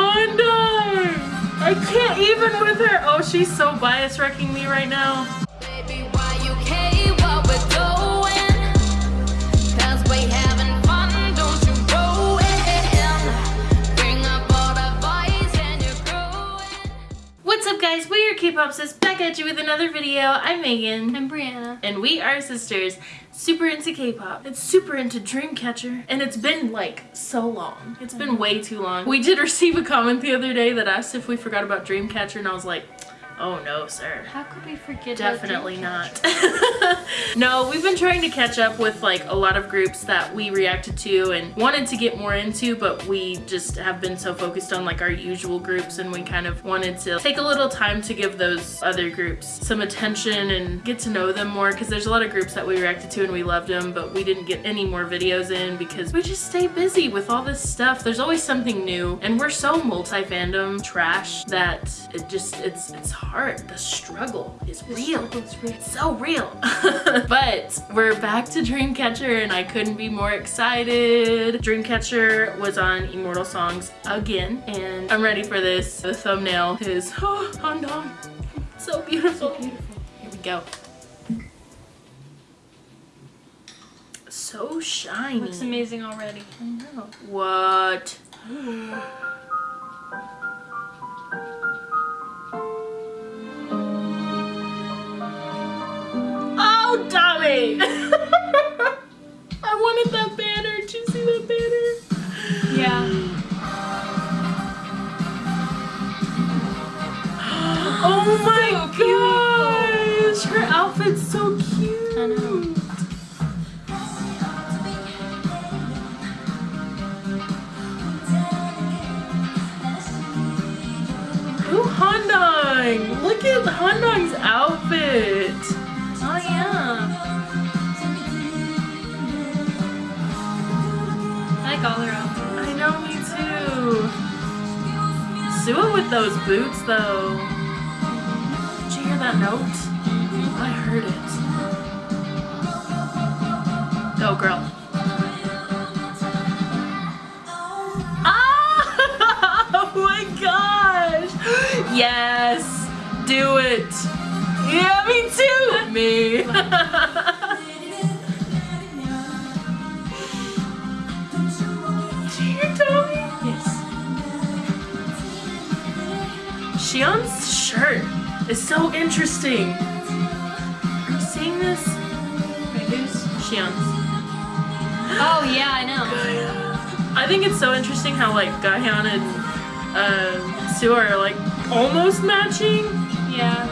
Handong! I can't even with her. Oh, she's so bias wrecking me right now. Are K-Popsis back at you with another video. I'm Megan. I'm Brianna. And we are sisters, super into K-pop. It's super into Dreamcatcher. And it's been like so long. It's been mm-hmm. way too long. We did receive a comment the other day that asked if we forgot about Dreamcatcher and I was like, oh no sir. How could we forget Definitely not. no, we've been trying to catch up with like a lot of groups that we reacted to and wanted to get more into, but we just have been so focused on like our usual groups and we kind of wanted to take a little time to give those other groups some attention and get to know them more because there's a lot of groups that we reacted to and we loved them, but we didn't get any more videos in because we just stay busy with all this stuff. There's always something new and we're so multi-fandom trash that it just, it's, it's hard. The struggle is real. It's real. It's so real. but we're back to Dreamcatcher and I couldn't be more excited. Dreamcatcher was on Immortal Songs again and I'm ready for this. The thumbnail is oh, Handong. So beautiful. Beautiful. Here we go. So shiny. Looks amazing already. I know. What? Oh my So gosh! Her outfit's so cute. I know. Ooh, Handong! Look at Handong's outfit. Oh yeah. I like all her outfits. I know, me too. Sua with those boots, though. That note? I heard it. Go, girl. Ah! Oh my gosh! Yes! Do it! Yeah, me too! Me! Yes. Siyeon's shirt is so interesting. Are you seeing this? Wait, who's? Siyeon's. Oh yeah, I know. I think it's so interesting how like Gahyeon and uh, Sue are like almost matching. Yeah.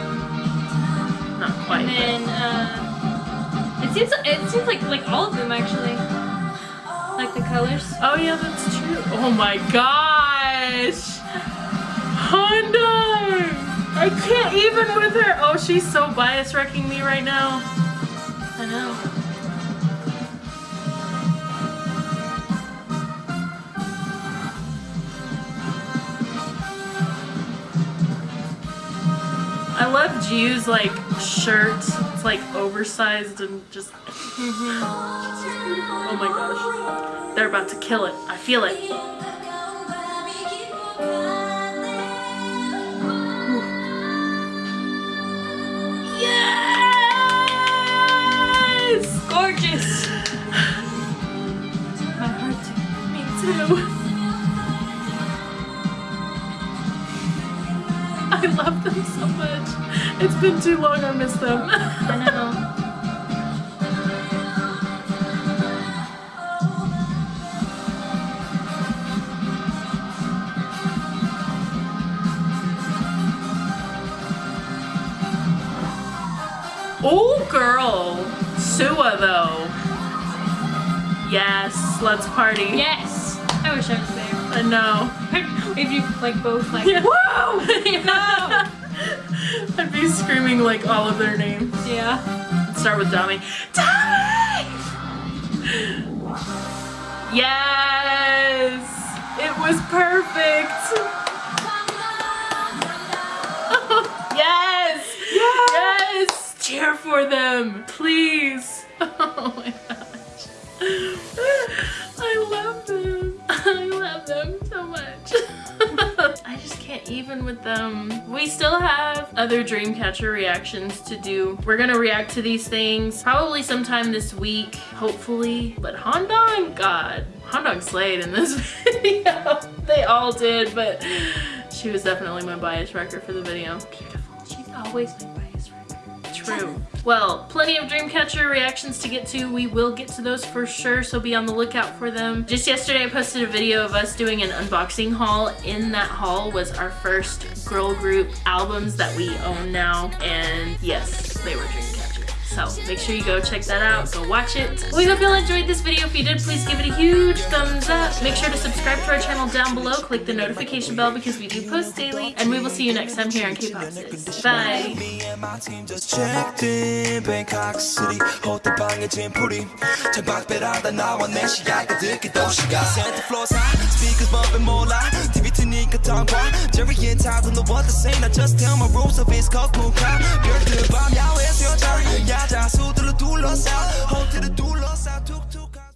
Not quite. And then uh, it seems it seems like like all of them actually. Like the colors. oh yeah, that's true. Oh my gosh! Handong! I can't even with her. Oh, she's so bias wrecking me right now. I know. I love Jiu's like shirt. It's like oversized and just. Oh my gosh. They're about to kill it. I feel it. Gorgeous. My heart. Me too. I love them so much. It's been too long, I miss them. I know. Oh, girl. Sua, though. Yes, let's party. Yes. I wish I was there. I know. if you like both like Yeah. whoa. No! I'd be screaming like all of their names. yeah. Start with Dami. Dami! Yes! It was perfect! Cheer for them, please! Oh my gosh. I love them. I love them so much. I just can't even with them. We still have other Dreamcatcher reactions to do. We're gonna react to these things probably sometime this week, hopefully. But Handong, God, Handong slayed in this video. they all did, but she was definitely my bias wrecker for the video. Beautiful. She's always my bias wrecker. True. Well, plenty of Dreamcatcher reactions to get to. We will get to those for sure, so be on the lookout for them. Just yesterday I posted a video of us doing an unboxing haul. In that haul was our first girl group albums that we own now, and yes, they were Dreamcatcher. So make sure you go check that out, go watch it. We hope y'all enjoyed this video. If you did, please give it a huge thumbs up. Make sure to subscribe to our channel down below. Click the notification bell because we do post daily. And we will see you next time here on K-Pop Sis. Bye. Me and my team just checked in Bangkok City 호텔 방에 짐풀이 창밖배라다 나와 내 시야가 듣기 도시가 Center floors high Speakers bumping 몰라 done why Jerry and Todd in the world the same. I just tell my rules of his cold moon the two lost 야외에서 Hold to the two lost 둘러싸